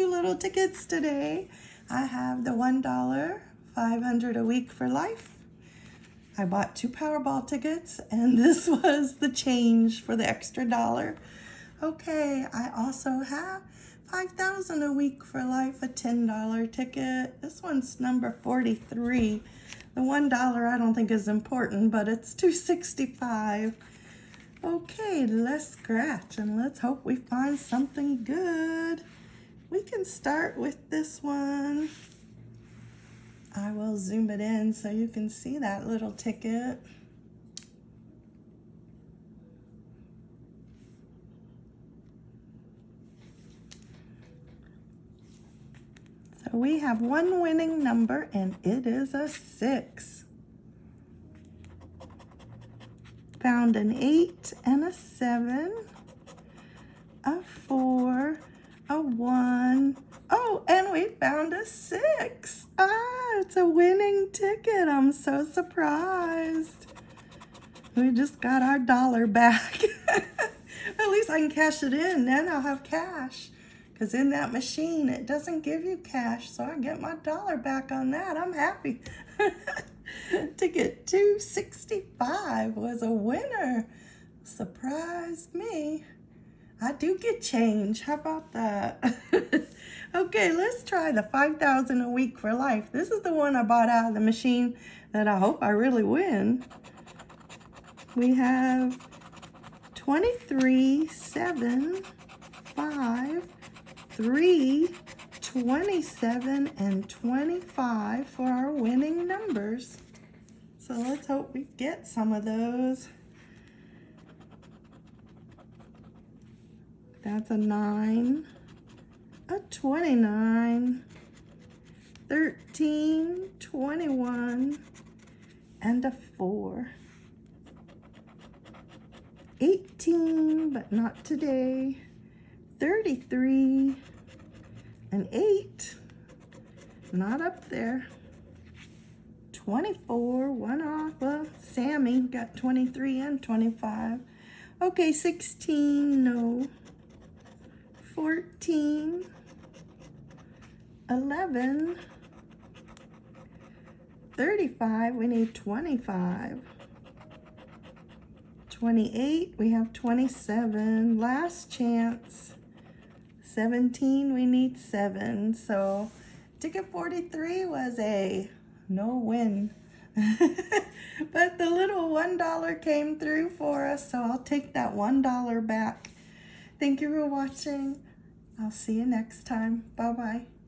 two little tickets today. I have the $1, 500 a week for life. I bought two Powerball tickets and this was the change for the extra dollar. Okay, I also have 5000 a week for life, a $10 ticket. This one's number 43. The $1 I don't think is important, but it's 265. Okay, let's scratch and let's hope we find something good. We can start with this one. I will zoom it in so you can see that little ticket. So we have one winning number and it is a six. found an eight and a seven, a four, a one. Oh, and we found a six. A winning ticket. I'm so surprised. We just got our dollar back. At least I can cash it in. Then I'll have cash. Because in that machine, it doesn't give you cash. So I get my dollar back on that. I'm happy. Ticket 265 was a winner. Surprised me. I do get change. How about that? okay, let's try the 5000 a week for life. This is the one I bought out of the machine that I hope I really win. We have 23, 7, 5, 3, 27 and 25 for our winning numbers. So let's hope we get some of those. That's a 9, a 29, 13, 21, and a 4. 18, but not today. 33, an 8, not up there. 24, one off. Well, Sammy got 23 and 25. Okay, 16, no. 14, 11, 35, we need 25. 28, we have 27. Last chance. 17, we need 7. So ticket 43 was a no win. but the little $1 came through for us, so I'll take that $1 back. Thank you for watching. I'll see you next time. Bye-bye.